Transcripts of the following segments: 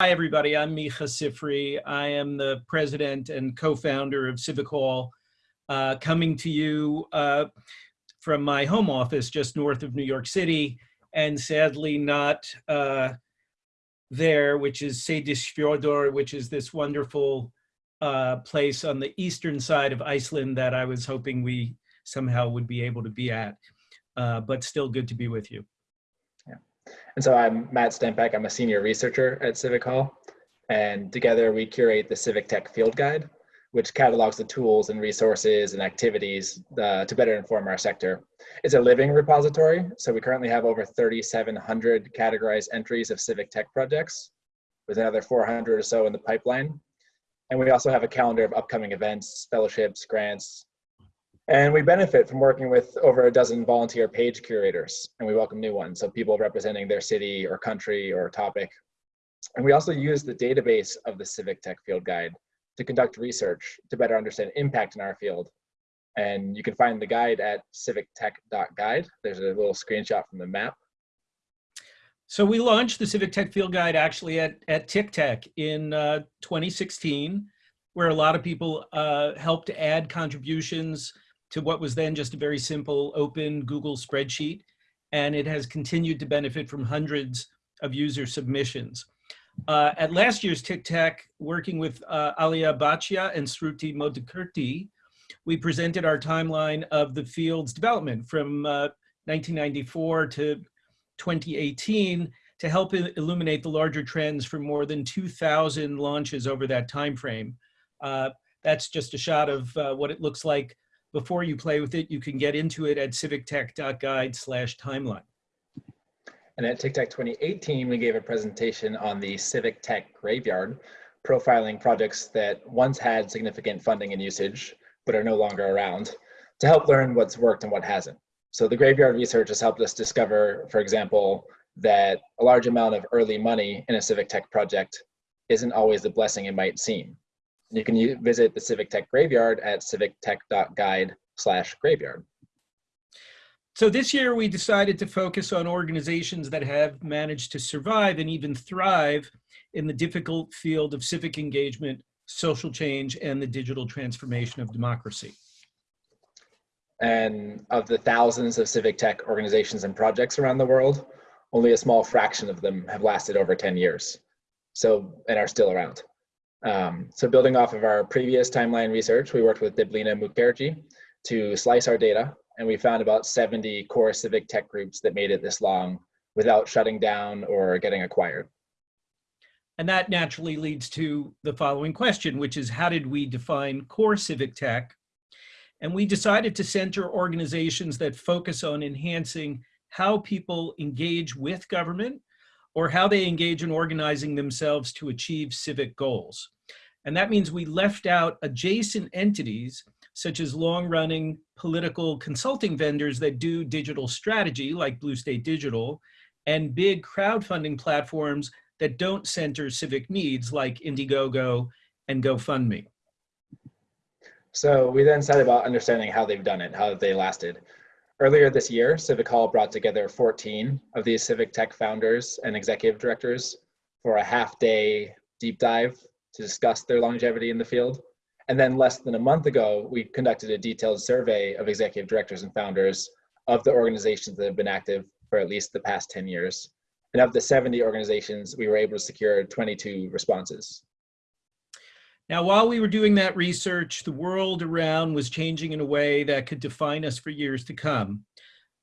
Hi, everybody. I'm Micah Sifry. I am the president and co-founder of Civic Hall, uh, coming to you uh, from my home office just north of New York City, and sadly not uh, there, which is Seyðisfjörður, which is this wonderful uh, place on the eastern side of Iceland that I was hoping we somehow would be able to be at, uh, but still good to be with you. And so I'm Matt Stempeck. I'm a senior researcher at Civic Hall. And together we curate the Civic Tech Field Guide, which catalogs the tools and resources and activities uh, to better inform our sector. It's a living repository. So we currently have over 3,700 categorized entries of civic tech projects with another 400 or so in the pipeline. And we also have a calendar of upcoming events, fellowships, grants, and we benefit from working with over a dozen volunteer page curators, and we welcome new ones, so people representing their city or country or topic. And we also use the database of the Civic Tech Field Guide to conduct research to better understand impact in our field. And you can find the guide at civictech.guide. There's a little screenshot from the map. So we launched the Civic Tech Field Guide actually at, at TICTeC in uh, 2016, where a lot of people uh, helped add contributions to what was then just a very simple open Google spreadsheet. And it has continued to benefit from hundreds of user submissions. Uh, at last year's TICTeC, working with uh, Alia Bhatia and Sruti Modikirti, we presented our timeline of the field's development from uh, 1994 to 2018 to help illuminate the larger trends for more than 2,000 launches over that time frame. Uh, that's just a shot of uh, what it looks like before you play with it, you can get into it at civictech.guide slash timeline. And at TICTeC 2018, we gave a presentation on the Civic Tech Graveyard, profiling projects that once had significant funding and usage, but are no longer around, to help learn what's worked and what hasn't. So the graveyard research has helped us discover, for example, that a large amount of early money in a civic tech project isn't always the blessing it might seem. You can visit the Civic Tech Graveyard at civictech.guide slash graveyard. So this year we decided to focus on organizations that have managed to survive and even thrive in the difficult field of civic engagement, social change, and the digital transformation of democracy. And of the thousands of civic tech organizations and projects around the world, only a small fraction of them have lasted over 10 years. So, and are still around. Um, so building off of our previous timeline research, we worked with Deblina Mukherjee to slice our data, and we found about 70 core civic tech groups that made it this long without shutting down or getting acquired. And that naturally leads to the following question, which is how did we define core civic tech? And we decided to center organizations that focus on enhancing how people engage with government or how they engage in organizing themselves to achieve civic goals. And that means we left out adjacent entities such as long-running political consulting vendors that do digital strategy like Blue State Digital and big crowdfunding platforms that don't center civic needs like Indiegogo and GoFundMe. So we then set about understanding how they've done it, how they lasted. Earlier this year, Civic Hall brought together 14 of these civic tech founders and executive directors for a half day deep dive to discuss their longevity in the field. And then less than a month ago, we conducted a detailed survey of executive directors and founders of the organizations that have been active for at least the past 10 years. And of the 70 organizations, we were able to secure 22 responses. Now, while we were doing that research, the world around was changing in a way that could define us for years to come.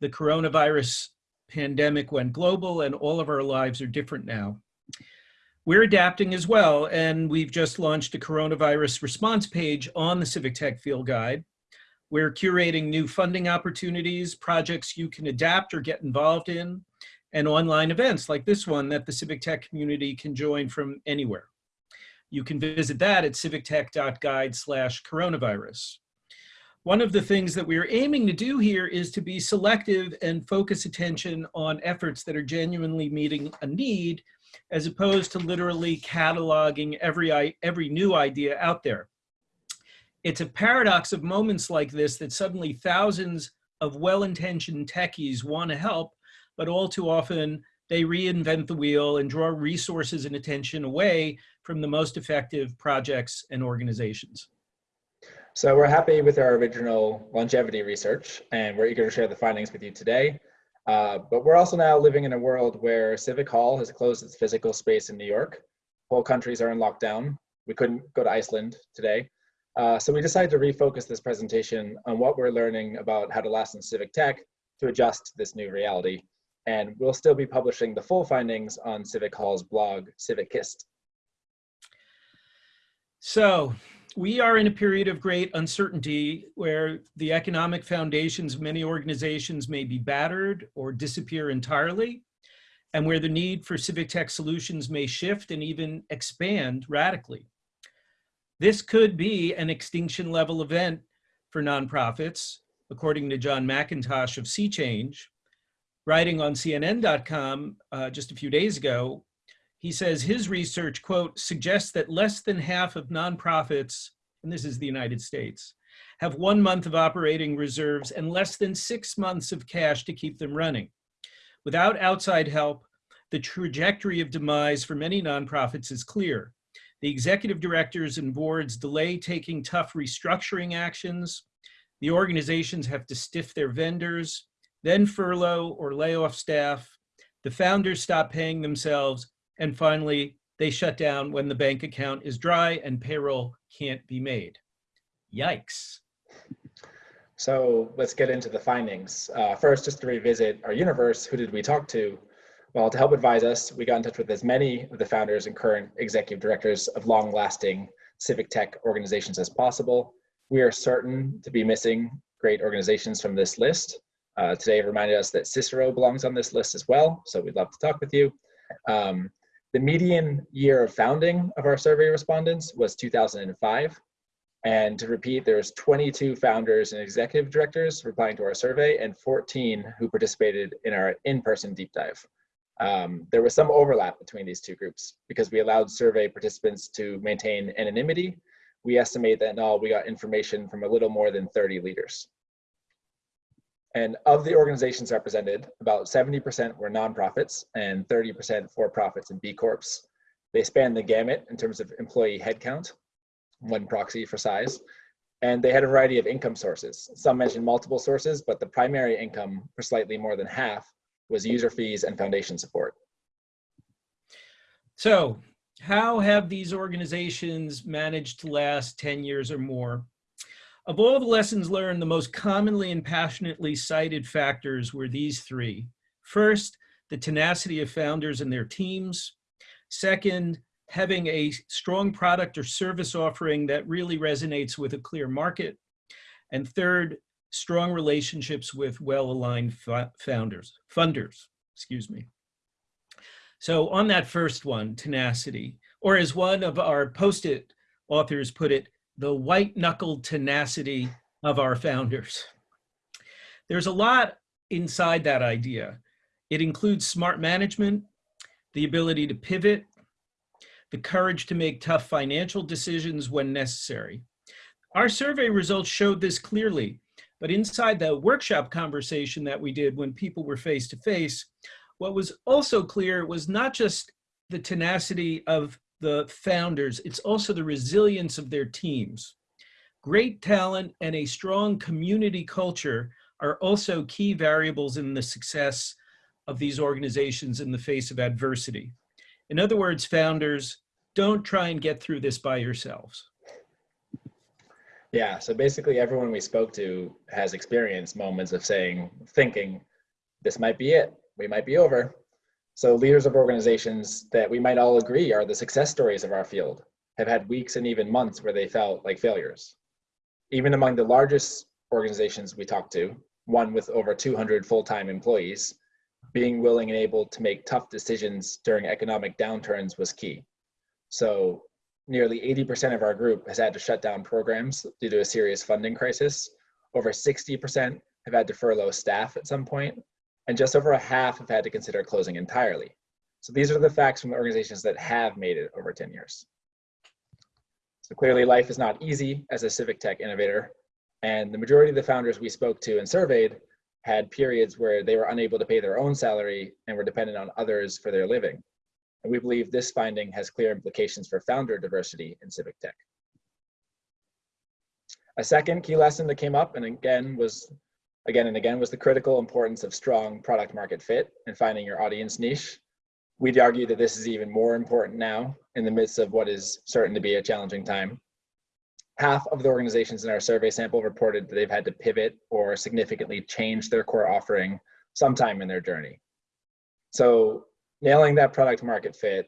The coronavirus pandemic went global and all of our lives are different now. We're adapting as well, and we've just launched a coronavirus response page on the Civic Tech Field Guide. We're curating new funding opportunities, projects you can adapt or get involved in, and online events like this one that the Civic Tech community can join from anywhere. You can visit that at civictech.guide slash coronavirus. One of the things that we're aiming to do here is to be selective and focus attention on efforts that are genuinely meeting a need as opposed to literally cataloging every, every new idea out there. It's a paradox of moments like this that suddenly thousands of well-intentioned techies want to help, but all too often they reinvent the wheel and draw resources and attention away from the most effective projects and organizations. So we're happy with our original longevity research and we're eager to share the findings with you today. Uh, but we're also now living in a world where Civic Hall has closed its physical space in New York. Whole countries are in lockdown. We couldn't go to Iceland today. Uh, so we decided to refocus this presentation on what we're learning about how to last in civic tech to adjust to this new reality. And we'll still be publishing the full findings on Civic Hall's blog, Civicist. So we are in a period of great uncertainty where the economic foundations of many organizations may be battered or disappear entirely, and where the need for civic tech solutions may shift and even expand radically. This could be an extinction level event for nonprofits, according to John MacIntosh of Sea Change, writing on CNN.com uh, just a few days ago, he says his research, quote, suggests that less than half of nonprofits, and this is the United States, have one month of operating reserves and less than six months of cash to keep them running. Without outside help, the trajectory of demise for many nonprofits is clear. The executive directors and boards delay taking tough restructuring actions. The organizations have to stiff their vendors, then furlough or lay off staff. The founders stop paying themselves and finally, they shut down when the bank account is dry and payroll can't be made. Yikes. So let's get into the findings. Uh, first, just to revisit our universe, who did we talk to? Well, to help advise us, we got in touch with as many of the founders and current executive directors of long-lasting civic tech organizations as possible. We are certain to be missing great organizations from this list. Uh, today reminded us that Cicero belongs on this list as well, so we'd love to talk with you. Um, the median year of founding of our survey respondents was 2005. And to repeat, there there's 22 founders and executive directors replying to our survey and 14 who participated in our in-person deep dive. Um, there was some overlap between these two groups because we allowed survey participants to maintain anonymity. We estimate that in all, we got information from a little more than 30 leaders. And of the organizations represented, about 70% were nonprofits and 30% for-profits and B Corps. They span the gamut in terms of employee headcount, one proxy for size, and they had a variety of income sources. Some mentioned multiple sources, but the primary income for slightly more than half was user fees and foundation support. So how have these organizations managed to last 10 years or more? Of all the lessons learned, the most commonly and passionately cited factors were these three. First, the tenacity of founders and their teams. Second, having a strong product or service offering that really resonates with a clear market. And third, strong relationships with well-aligned founders, funders, excuse me. So on that first one, tenacity, or as one of our post-it authors put it, the white knuckled tenacity of our founders. There's a lot inside that idea. It includes smart management, the ability to pivot, the courage to make tough financial decisions when necessary. Our survey results showed this clearly, but inside the workshop conversation that we did when people were face to face, what was also clear was not just the tenacity of the founders, it's also the resilience of their teams. Great talent and a strong community culture are also key variables in the success of these organizations in the face of adversity. In other words, founders, don't try and get through this by yourselves. Yeah, so basically everyone we spoke to has experienced moments of saying, thinking, this might be it, we might be over. So leaders of organizations that we might all agree are the success stories of our field have had weeks and even months where they felt like failures. Even among the largest organizations we talked to, one with over 200 full-time employees, being willing and able to make tough decisions during economic downturns was key. So nearly 80% of our group has had to shut down programs due to a serious funding crisis. Over 60% have had to furlough staff at some point, and just over a half have had to consider closing entirely. So these are the facts from the organizations that have made it over 10 years. So clearly life is not easy as a civic tech innovator, and the majority of the founders we spoke to and surveyed had periods where they were unable to pay their own salary and were dependent on others for their living. And we believe this finding has clear implications for founder diversity in civic tech. A second key lesson that came up and again was again and again was the critical importance of strong product market fit and finding your audience niche. We'd argue that this is even more important now in the midst of what is certain to be a challenging time. Half of the organizations in our survey sample reported that they've had to pivot or significantly change their core offering sometime in their journey. So nailing that product market fit,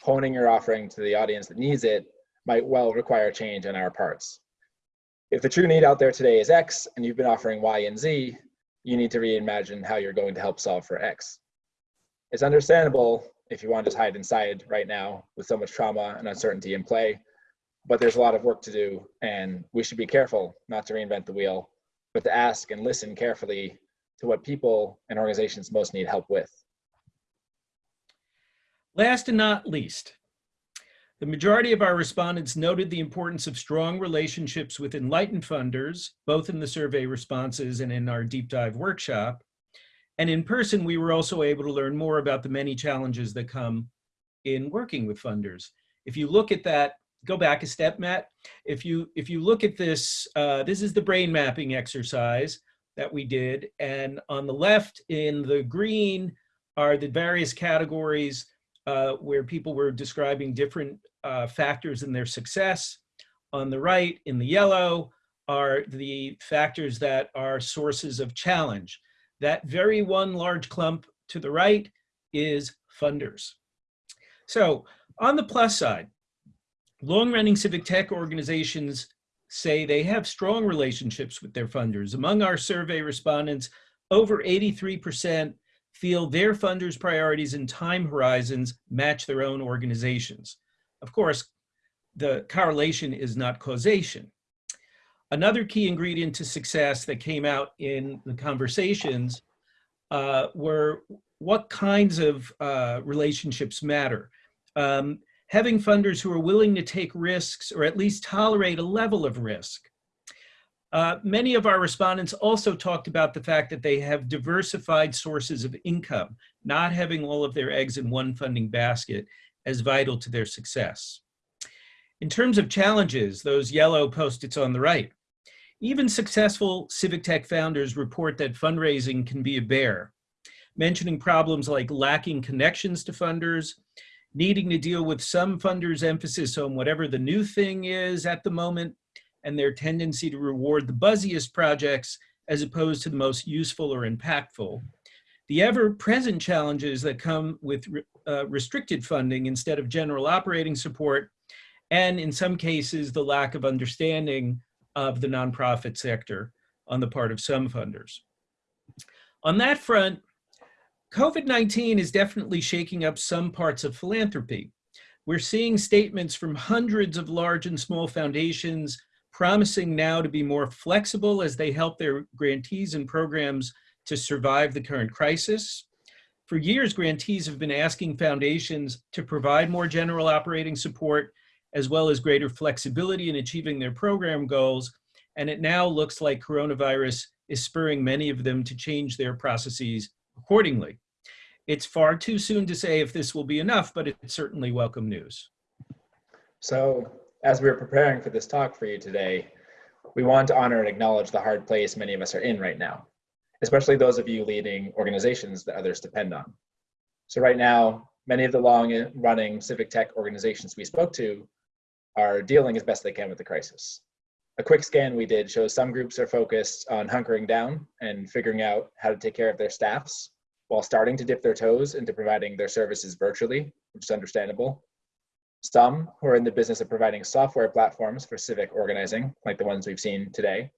honing your offering to the audience that needs it might well require change on our parts. If the true need out there today is X and you've been offering Y and Z, you need to reimagine how you're going to help solve for X. It's understandable if you want to just hide inside right now with so much trauma and uncertainty in play, but there's a lot of work to do and we should be careful not to reinvent the wheel, but to ask and listen carefully to what people and organizations most need help with. Last and not least, the majority of our respondents noted the importance of strong relationships with enlightened funders, both in the survey responses and in our deep dive workshop. And in person, we were also able to learn more about the many challenges that come in working with funders. If you look at that, go back a step, Matt. If you, if you look at this, uh, this is the brain mapping exercise that we did. And on the left in the green are the various categories uh, where people were describing different uh, factors in their success. On the right, in the yellow, are the factors that are sources of challenge. That very one large clump to the right is funders. So on the plus side, long-running civic tech organizations say they have strong relationships with their funders. Among our survey respondents, over 83% feel their funders' priorities and time horizons match their own organizations. Of course, the correlation is not causation. Another key ingredient to success that came out in the conversations uh, were what kinds of uh, relationships matter. Um, having funders who are willing to take risks or at least tolerate a level of risk. Uh, many of our respondents also talked about the fact that they have diversified sources of income, not having all of their eggs in one funding basket as vital to their success. In terms of challenges, those yellow post-its on the right, even successful civic tech founders report that fundraising can be a bear, mentioning problems like lacking connections to funders, needing to deal with some funders' emphasis on whatever the new thing is at the moment, and their tendency to reward the buzziest projects as opposed to the most useful or impactful. The ever-present challenges that come with uh, restricted funding instead of general operating support, and in some cases, the lack of understanding of the nonprofit sector on the part of some funders. On that front, COVID-19 is definitely shaking up some parts of philanthropy. We're seeing statements from hundreds of large and small foundations promising now to be more flexible as they help their grantees and programs to survive the current crisis. For years, grantees have been asking foundations to provide more general operating support as well as greater flexibility in achieving their program goals. And it now looks like coronavirus is spurring many of them to change their processes accordingly. It's far too soon to say if this will be enough, but it's certainly welcome news. So as we were preparing for this talk for you today, we want to honor and acknowledge the hard place many of us are in right now, especially those of you leading organizations that others depend on. So right now, many of the long running civic tech organizations we spoke to are dealing as best they can with the crisis. A quick scan we did shows some groups are focused on hunkering down and figuring out how to take care of their staffs while starting to dip their toes into providing their services virtually, which is understandable. Some who are in the business of providing software platforms for civic organizing, like the ones we've seen today,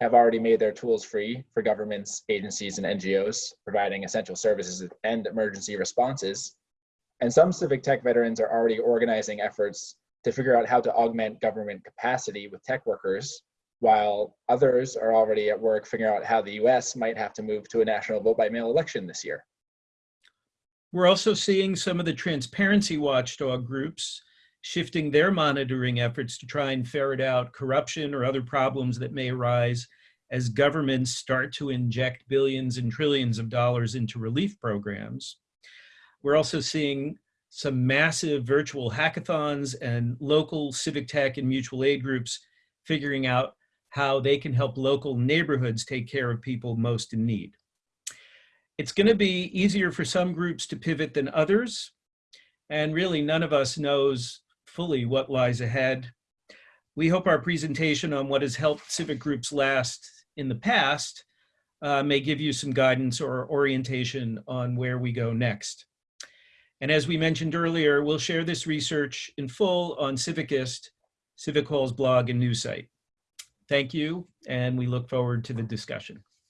have already made their tools free for governments, agencies, and NGOs, providing essential services and emergency responses. And some civic tech veterans are already organizing efforts to figure out how to augment government capacity with tech workers, while others are already at work figuring out how the US might have to move to a national vote by mail election this year. We're also seeing some of the transparency watchdog groups shifting their monitoring efforts to try and ferret out corruption or other problems that may arise as governments start to inject billions and trillions of dollars into relief programs. We're also seeing some massive virtual hackathons and local civic tech and mutual aid groups figuring out how they can help local neighborhoods take care of people most in need. It's going to be easier for some groups to pivot than others, and really none of us knows fully what lies ahead. We hope our presentation on what has helped civic groups last in the past uh, may give you some guidance or orientation on where we go next. And as we mentioned earlier, we'll share this research in full on Civicist, Civic Hall's blog and news site. Thank you, and we look forward to the discussion.